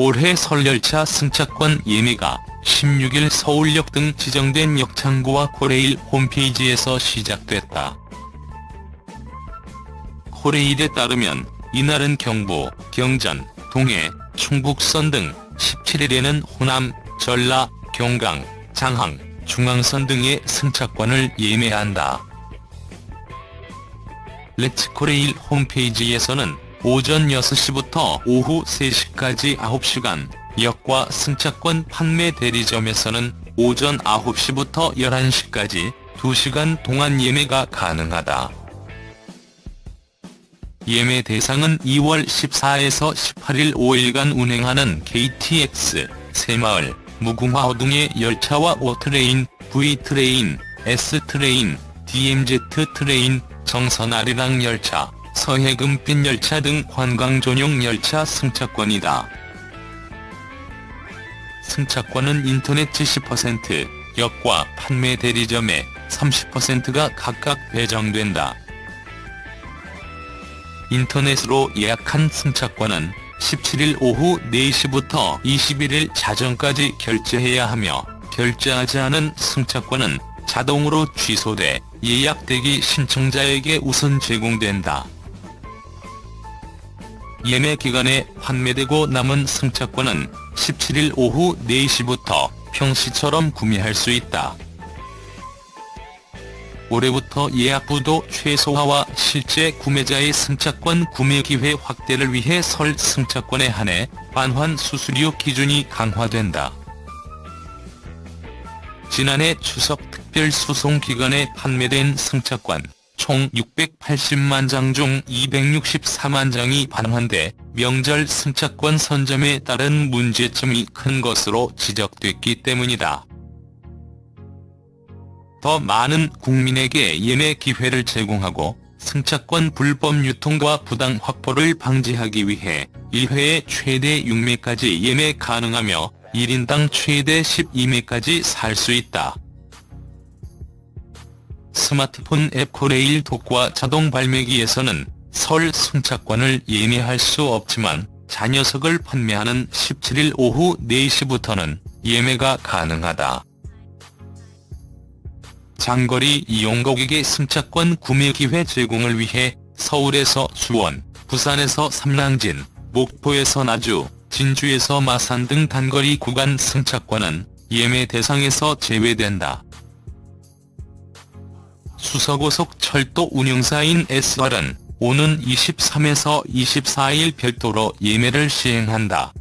올해 설열차 승차권 예매가 16일 서울역 등 지정된 역창구와 코레일 홈페이지에서 시작됐다. 코레일에 따르면 이날은 경부, 경전, 동해, 충북선 등 17일에는 호남, 전라, 경강, 장항, 중앙선 등의 승차권을 예매한다. 렛츠코레일 홈페이지에서는 오전 6시부터 오후 3시까지 9시간, 역과 승차권 판매 대리점에서는 오전 9시부터 11시까지 2시간 동안 예매가 가능하다. 예매 대상은 2월 14에서 18일 5일간 운행하는 KTX, 새마을, 무궁화 등의 열차와 O트레인, V트레인, S트레인, DMZ 트레인, 정선 아리랑 열차, 서해금빛 열차 등 관광 전용 열차 승차권이다. 승차권은 인터넷 70%, 역과 판매 대리점에 30%가 각각 배정된다. 인터넷으로 예약한 승차권은 17일 오후 4시부터 21일 자정까지 결제해야 하며 결제하지 않은 승차권은 자동으로 취소돼 예약 대기 신청자에게 우선 제공된다. 예매 기간에 판매되고 남은 승차권은 17일 오후 4시부터 평시처럼 구매할 수 있다. 올해부터 예약부도 최소화와 실제 구매자의 승차권 구매 기회 확대를 위해 설 승차권에 한해 반환 수수료 기준이 강화된다. 지난해 추석 특별 수송 기간에 판매된 승차권 총 680만 장 중 264만 장이 반환돼 명절 승차권 선점에 따른 문제점이 큰 것으로 지적됐기 때문이다. 더 많은 국민에게 예매 기회를 제공하고 승차권 불법 유통과 부당 확보를 방지하기 위해 1회에 최대 6매까지 예매 가능하며 1인당 최대 12매까지 살 수 있다. 스마트폰 앱 코레일 독과 자동 발매기에서는 설 승차권을 예매할 수 없지만 자녀석을 판매하는 17일 오후 4시부터는 예매가 가능하다. 장거리 이용객에게 승차권 구매 기회 제공을 위해 서울에서 수원, 부산에서 삼랑진, 목포에서 나주, 진주에서 마산 등 단거리 구간 승차권은 예매 대상에서 제외된다. 수서고속 철도 운영사인 SR은 오는 23에서 24일 별도로 예매를 시행한다.